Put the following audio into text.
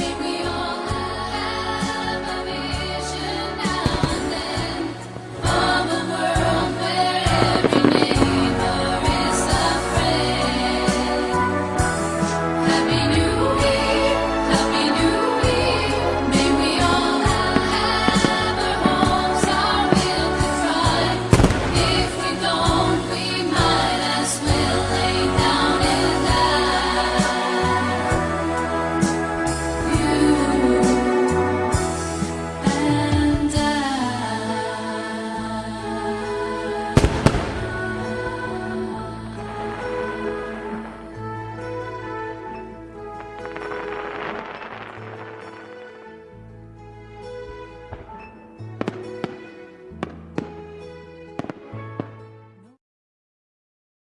baby.